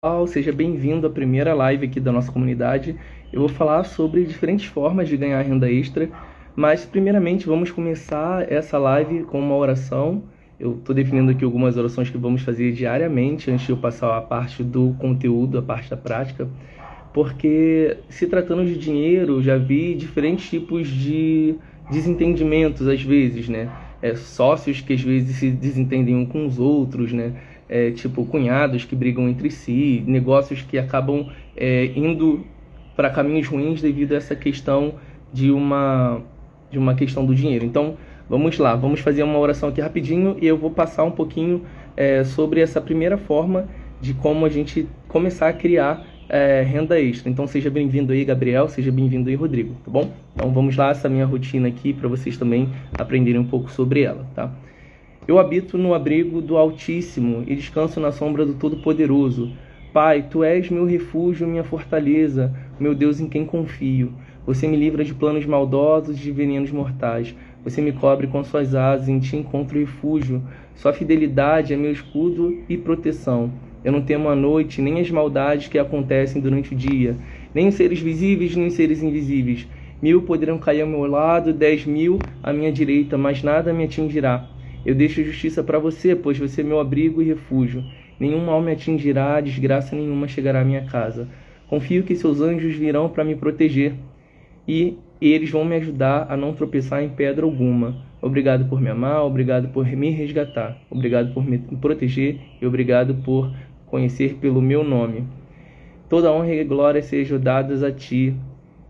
pessoal, seja bem-vindo à primeira live aqui da nossa comunidade. Eu vou falar sobre diferentes formas de ganhar renda extra, mas primeiramente vamos começar essa live com uma oração. Eu estou definindo aqui algumas orações que vamos fazer diariamente antes de eu passar a parte do conteúdo, a parte da prática, porque se tratando de dinheiro, já vi diferentes tipos de desentendimentos às vezes, né? É, sócios que às vezes se desentendem um com os outros, né? é, tipo cunhados que brigam entre si, negócios que acabam é, indo para caminhos ruins devido a essa questão de uma de uma questão do dinheiro. Então, vamos lá, vamos fazer uma oração aqui rapidinho e eu vou passar um pouquinho é, sobre essa primeira forma de como a gente começar a criar é, renda extra. Então, seja bem-vindo aí, Gabriel, seja bem-vindo aí, Rodrigo, tá bom? Então, vamos lá, essa minha rotina aqui para vocês também aprenderem um pouco sobre ela, tá? Eu habito no abrigo do Altíssimo e descanso na sombra do Todo-Poderoso. Pai, tu és meu refúgio, minha fortaleza, meu Deus em quem confio. Você me livra de planos maldosos e de venenos mortais. Você me cobre com suas asas, em ti encontro refúgio. Sua fidelidade é meu escudo e proteção. Eu não temo a noite, nem as maldades que acontecem durante o dia, nem os seres visíveis, nem os seres invisíveis. Mil poderão cair ao meu lado, dez mil à minha direita, mas nada me atingirá. Eu deixo justiça para você, pois você é meu abrigo e refúgio. Nenhum mal me atingirá, desgraça nenhuma chegará à minha casa. Confio que seus anjos virão para me proteger e eles vão me ajudar a não tropeçar em pedra alguma. Obrigado por me amar, obrigado por me resgatar, obrigado por me proteger e obrigado por conhecer pelo meu nome. Toda honra e glória sejam dadas a ti.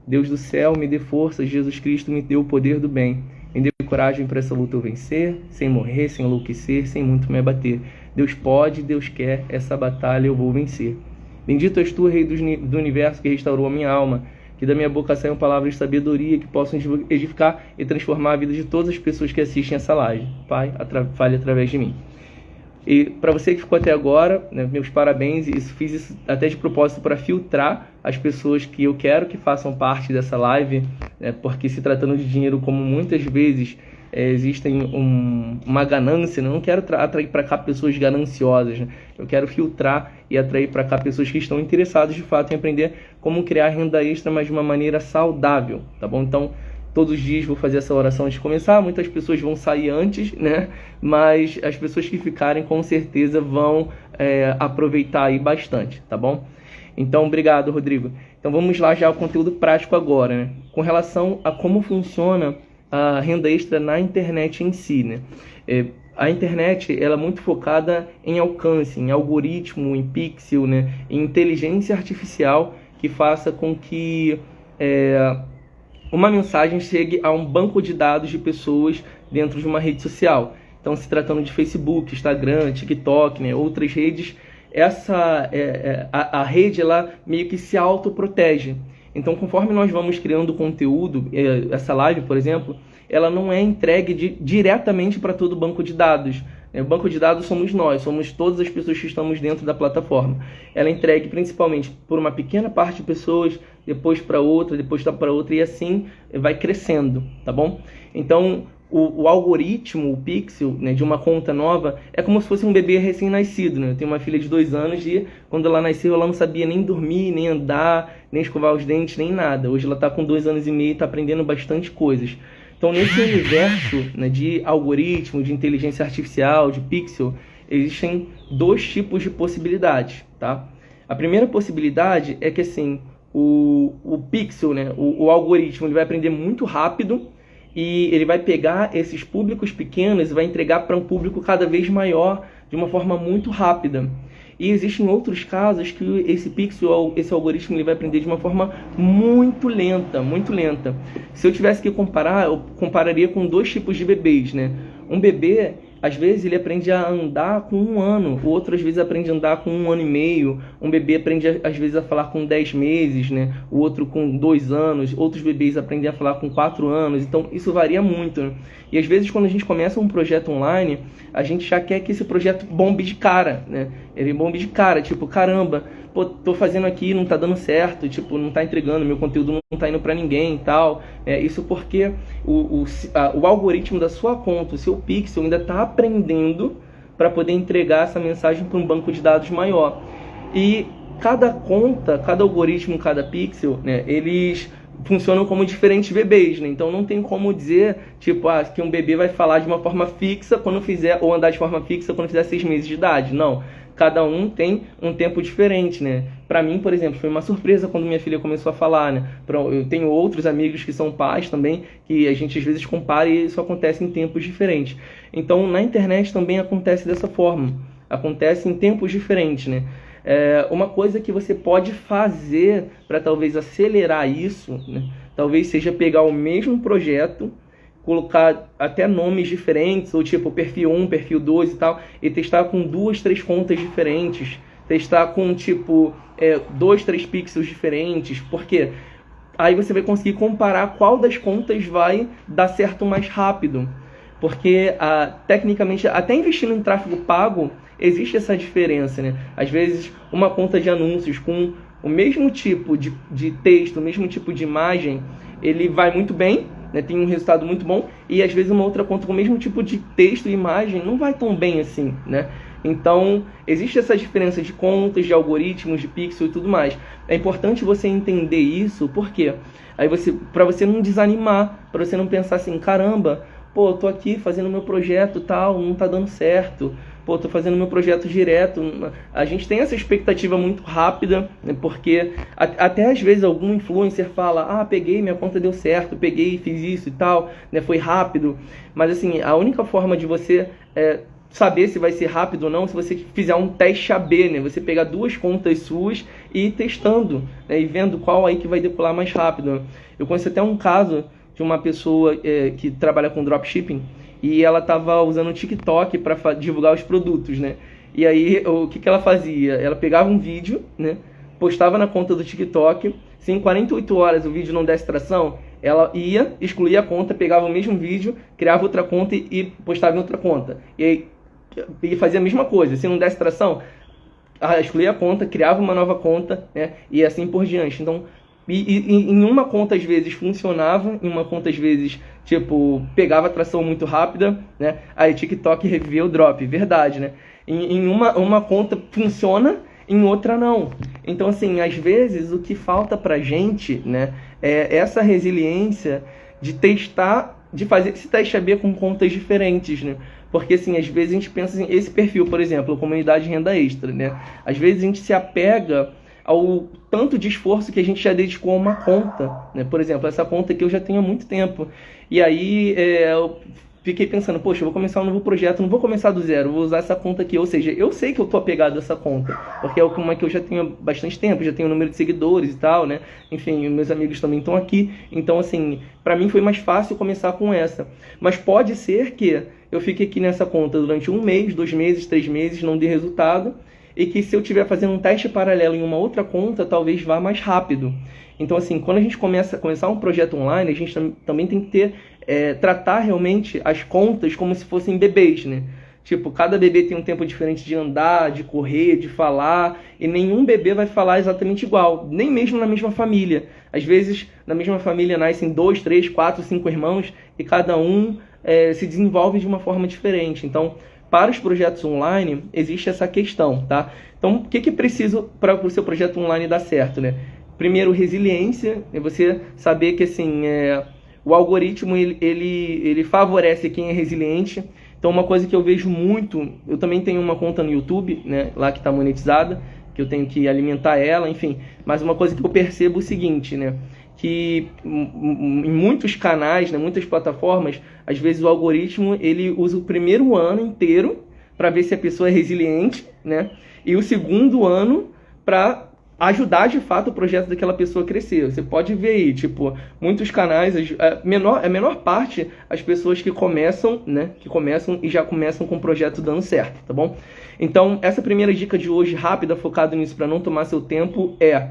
Deus do céu, me dê força, Jesus Cristo me dê o poder do bem. Me dê coragem para essa luta eu vencer, sem morrer, sem enlouquecer, sem muito me abater. Deus pode, Deus quer, essa batalha eu vou vencer. Bendito és tu, Rei do universo, que restaurou a minha alma. Que da minha boca saiam palavras de sabedoria que possam edificar e transformar a vida de todas as pessoas que assistem essa live. Pai, fale através de mim. E para você que ficou até agora, né, meus parabéns. Isso fiz isso até de propósito para filtrar as pessoas que eu quero que façam parte dessa live, né, porque se tratando de dinheiro, como muitas vezes é, existem um, uma ganância, né, não quero atrair para cá pessoas gananciosas, né, eu quero filtrar e atrair para cá pessoas que estão interessadas de fato em aprender como criar renda extra, mas de uma maneira saudável, tá bom? Então todos os dias vou fazer essa oração antes de começar. Muitas pessoas vão sair antes, né? Mas as pessoas que ficarem com certeza vão é, aproveitar aí bastante, tá bom? Então, obrigado, Rodrigo. Então vamos lá já ao conteúdo prático agora, né? Com relação a como funciona a renda extra na internet em si, né? É, a internet ela é muito focada em alcance, em algoritmo, em pixel, né? Em inteligência artificial que faça com que é, uma mensagem chegue a um banco de dados de pessoas dentro de uma rede social. Então, se tratando de Facebook, Instagram, TikTok, né, outras redes, essa é, é, a, a, rede ela meio que se autoprotege. Então, conforme nós vamos criando conteúdo, é, essa live, por exemplo, ela não é entregue de, diretamente para todo o banco de dados. O banco de dados somos nós, somos todas as pessoas que estamos dentro da plataforma. Ela é entregue principalmente por uma pequena parte de pessoas, depois para outra, depois para outra e assim vai crescendo, tá bom? Então o, o algoritmo, o pixel né, de uma conta nova é como se fosse um bebê recém-nascido. Né? Eu tenho uma filha de dois anos e quando ela nasceu ela não sabia nem dormir, nem andar, nem escovar os dentes, nem nada. Hoje ela está com dois anos e meio e está aprendendo bastante coisas. Então, nesse universo né, de algoritmo, de inteligência artificial, de pixel, existem dois tipos de possibilidades, tá? A primeira possibilidade é que, assim, o, o pixel, né, o, o algoritmo, ele vai aprender muito rápido e ele vai pegar esses públicos pequenos e vai entregar para um público cada vez maior de uma forma muito rápida. E existem outros casos que esse pixel, esse algoritmo, ele vai aprender de uma forma muito lenta, muito lenta. Se eu tivesse que comparar, eu compararia com dois tipos de bebês, né? Um bebê, às vezes ele aprende a andar com um ano, o outro às vezes aprende a andar com um ano e meio, um bebê aprende às vezes a falar com dez meses, né? o outro com dois anos, outros bebês aprendem a falar com quatro anos, então isso varia muito. E às vezes quando a gente começa um projeto online, a gente já quer que esse projeto bombe de cara, né? Ele bombe de cara, tipo, caramba, pô, tô fazendo aqui, não tá dando certo, tipo, não tá entregando, meu conteúdo não tá indo para ninguém e tal. É, isso porque o, o, a, o algoritmo da sua conta, o seu pixel, ainda tá aprendendo para poder entregar essa mensagem para um banco de dados maior. E cada conta, cada algoritmo, cada pixel, né, eles funcionam como diferentes bebês, né? Então não tem como dizer, tipo, ah, que um bebê vai falar de uma forma fixa quando fizer, ou andar de forma fixa quando fizer seis meses de idade. Não. Cada um tem um tempo diferente, né? Para mim, por exemplo, foi uma surpresa quando minha filha começou a falar, né? Eu tenho outros amigos que são pais também, que a gente às vezes compara e isso acontece em tempos diferentes. Então, na internet também acontece dessa forma. Acontece em tempos diferentes, né? É, uma coisa que você pode fazer para talvez acelerar isso, né? talvez seja pegar o mesmo projeto, colocar até nomes diferentes, ou tipo perfil 1, perfil 2 e tal, e testar com duas, três contas diferentes, testar com tipo é, dois, três pixels diferentes, porque aí você vai conseguir comparar qual das contas vai dar certo mais rápido. Porque ah, tecnicamente, até investindo em tráfego pago, existe essa diferença, né? Às vezes, uma conta de anúncios com o mesmo tipo de, de texto, o mesmo tipo de imagem, ele vai muito bem, né? tem um resultado muito bom, e às vezes uma outra conta com o mesmo tipo de texto e imagem não vai tão bem assim, né? Então, existe essa diferença de contas, de algoritmos, de pixel e tudo mais. É importante você entender isso, porque aí você, para você não desanimar, para você não pensar assim, caramba, pô, tô aqui fazendo meu projeto tal, não tá dando certo pô, tô fazendo meu projeto direto. A gente tem essa expectativa muito rápida, né, porque até às vezes algum influencer fala, ah, peguei, minha conta deu certo, peguei, fiz isso e tal, né, foi rápido. Mas assim, a única forma de você é, saber se vai ser rápido ou não se você fizer um teste AB, né? Você pegar duas contas suas e ir testando, né? E vendo qual aí que vai decolar mais rápido. Eu conheço até um caso de uma pessoa é, que trabalha com dropshipping e ela estava usando o TikTok para divulgar os produtos, né? E aí, o que, que ela fazia? Ela pegava um vídeo, né? Postava na conta do TikTok. Se em 48 horas o vídeo não desse tração, ela ia, excluía a conta, pegava o mesmo vídeo, criava outra conta e, e postava em outra conta. E aí, e fazia a mesma coisa. Se não desse tração, excluía a conta, criava uma nova conta, né? E assim por diante. Então, e, e, em uma conta às vezes funcionava, em uma conta às vezes, tipo, pegava tração muito rápida, né? Aí TikTok reviveu o drop, verdade, né? Em, em uma, uma conta funciona, em outra não. Então, assim, às vezes o que falta pra gente, né, é essa resiliência de testar, de fazer esse teste AB com contas diferentes, né? Porque, assim, às vezes a gente pensa assim, esse perfil, por exemplo, comunidade renda extra, né? Às vezes a gente se apega ao tanto de esforço que a gente já dedicou a uma conta. Né? Por exemplo, essa conta que eu já tenho há muito tempo. E aí é, eu fiquei pensando, poxa, vou começar um novo projeto, não vou começar do zero, vou usar essa conta aqui. Ou seja, eu sei que eu tô apegado a essa conta, porque é uma que eu já tenho bastante tempo, já tenho um número de seguidores e tal, né? Enfim, meus amigos também estão aqui. Então, assim, para mim foi mais fácil começar com essa. Mas pode ser que eu fique aqui nessa conta durante um mês, dois meses, três meses, não dê resultado e que se eu estiver fazendo um teste paralelo em uma outra conta, talvez vá mais rápido. Então, assim, quando a gente começa começar um projeto online, a gente tam também tem que ter é, tratar realmente as contas como se fossem bebês, né? Tipo, cada bebê tem um tempo diferente de andar, de correr, de falar, e nenhum bebê vai falar exatamente igual, nem mesmo na mesma família. Às vezes, na mesma família nascem dois, três, quatro, cinco irmãos e cada um é, se desenvolve de uma forma diferente. Então, para os projetos online, existe essa questão, tá? Então, o que, que preciso para o seu projeto online dar certo, né? Primeiro, resiliência, é você saber que, assim, é, o algoritmo, ele, ele, ele favorece quem é resiliente. Então, uma coisa que eu vejo muito, eu também tenho uma conta no YouTube, né, lá que está monetizada, que eu tenho que alimentar ela, enfim. Mas uma coisa que eu percebo é o seguinte, né? Que em muitos canais, né, muitas plataformas, às vezes o algoritmo ele usa o primeiro ano inteiro para ver se a pessoa é resiliente, né? E o segundo ano para ajudar de fato o projeto daquela pessoa a crescer. Você pode ver aí, tipo, muitos canais, a menor, a menor parte, as pessoas que começam, né, que começam e já começam com o projeto dando certo, tá bom? Então, essa primeira dica de hoje, rápida, focada nisso para não tomar seu tempo, é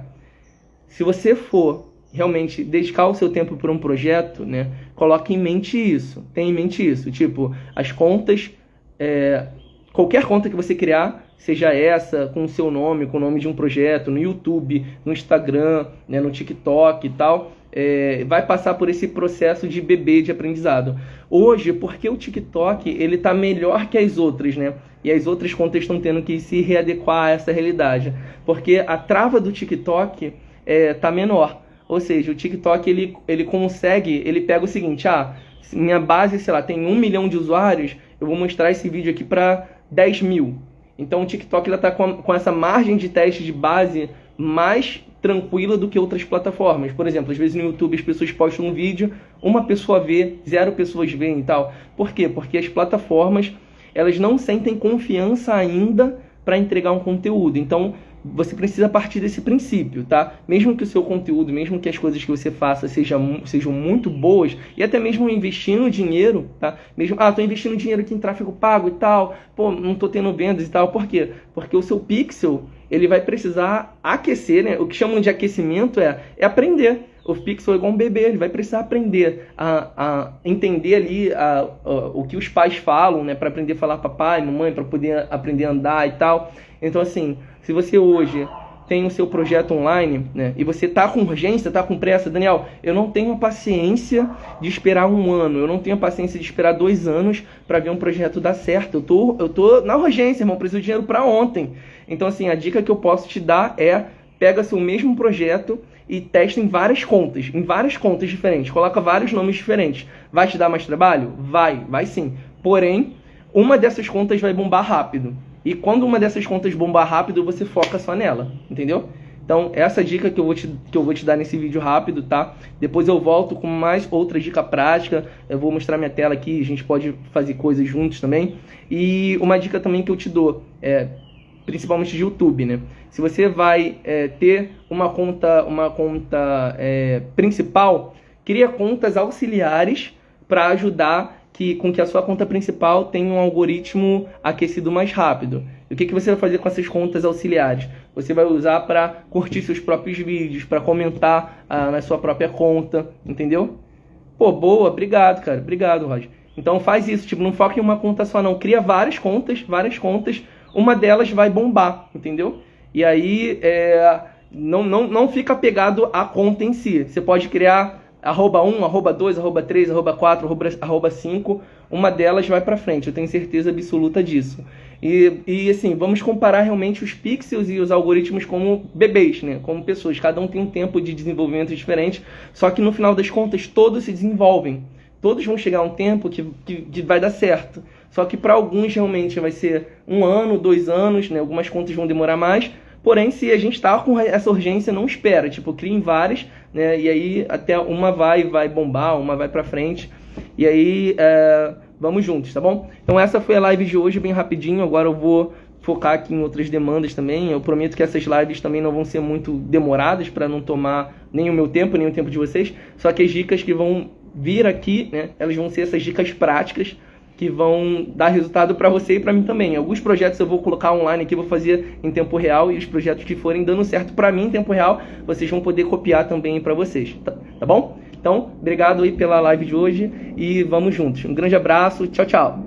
se você for realmente dedicar o seu tempo para um projeto, né, coloque em mente isso. Tenha em mente isso. Tipo, as contas, é, qualquer conta que você criar, seja essa, com o seu nome, com o nome de um projeto, no YouTube, no Instagram, né, no TikTok e tal, é, vai passar por esse processo de bebê de aprendizado. Hoje, porque o TikTok ele está melhor que as outras, né? E as outras contas estão tendo que se readequar a essa realidade, porque a trava do TikTok é, tá menor. Ou seja, o TikTok ele, ele consegue, ele pega o seguinte, ah, minha base, sei lá, tem um milhão de usuários, eu vou mostrar esse vídeo aqui para 10 mil. Então o TikTok está com, com essa margem de teste de base mais tranquila do que outras plataformas. Por exemplo, às vezes no YouTube as pessoas postam um vídeo, uma pessoa vê, zero pessoas veem e tal. Por quê? Porque as plataformas elas não sentem confiança ainda para entregar um conteúdo. Então, você precisa partir desse princípio, tá? Mesmo que o seu conteúdo, mesmo que as coisas que você faça sejam, sejam muito boas, e até mesmo investindo dinheiro, tá? Mesmo, ah, tô investindo dinheiro aqui em tráfego pago e tal, pô, não tô tendo vendas e tal, por quê? Porque o seu pixel, ele vai precisar aquecer, né? O que chamam de aquecimento é, é aprender. O pixel é igual um bebê, ele vai precisar aprender a, a entender ali a, a, o que os pais falam, né? Para aprender a falar papai, mamãe, para poder aprender a andar e tal. Então, assim, se você hoje tem o seu projeto online, né, e você tá com urgência, tá com pressa, Daniel, eu não tenho paciência de esperar um ano, eu não tenho a paciência de esperar dois anos para ver um projeto dar certo. Eu tô, eu tô na urgência, irmão, preciso de dinheiro para ontem. Então, assim, a dica que eu posso te dar é pega seu mesmo projeto e testa em várias contas, em várias contas diferentes, coloca vários nomes diferentes. Vai te dar mais trabalho? Vai, vai sim. Porém, uma dessas contas vai bombar rápido. E quando uma dessas contas bombar rápido, você foca só nela, entendeu? Então, essa dica que eu, vou te, que eu vou te dar nesse vídeo rápido, tá? Depois eu volto com mais outra dica prática. Eu vou mostrar minha tela aqui, a gente pode fazer coisas juntos também. E uma dica também que eu te dou, é, principalmente de YouTube, né? Se você vai é, ter uma conta, uma conta é, principal, cria contas auxiliares para ajudar que, com que a sua conta principal tenha um algoritmo aquecido mais rápido. E o que, que você vai fazer com essas contas auxiliares? Você vai usar para curtir seus próprios vídeos, para comentar ah, na sua própria conta, entendeu? Pô, boa, obrigado, cara. Obrigado, Roger. Então faz isso, tipo, não foca em uma conta só não. Cria várias contas, várias contas. Uma delas vai bombar, entendeu? E aí, é, não, não, não fica pegado à conta em si. Você pode criar arroba 1, arroba 2, arroba 3, arroba 4, arroba, arroba 5, uma delas vai para frente, eu tenho certeza absoluta disso. E, e assim, vamos comparar realmente os pixels e os algoritmos como bebês, né? como pessoas. Cada um tem um tempo de desenvolvimento diferente, só que no final das contas todos se desenvolvem. Todos vão chegar a um tempo que, que, que vai dar certo. Só que para alguns realmente vai ser um ano, dois anos, né? algumas contas vão demorar mais, Porém, se a gente está com essa urgência, não espera. Tipo, criem várias, né? E aí até uma vai vai bombar, uma vai para frente. E aí é, vamos juntos, tá bom? Então essa foi a live de hoje, bem rapidinho. Agora eu vou focar aqui em outras demandas também. Eu prometo que essas lives também não vão ser muito demoradas para não tomar nem o meu tempo, nem o tempo de vocês. Só que as dicas que vão vir aqui, né? Elas vão ser essas dicas práticas que vão dar resultado para você e para mim também. Alguns projetos eu vou colocar online aqui, vou fazer em tempo real e os projetos que forem dando certo para mim em tempo real, vocês vão poder copiar também para vocês, tá, tá bom? Então, obrigado aí pela live de hoje e vamos juntos. Um grande abraço, tchau, tchau.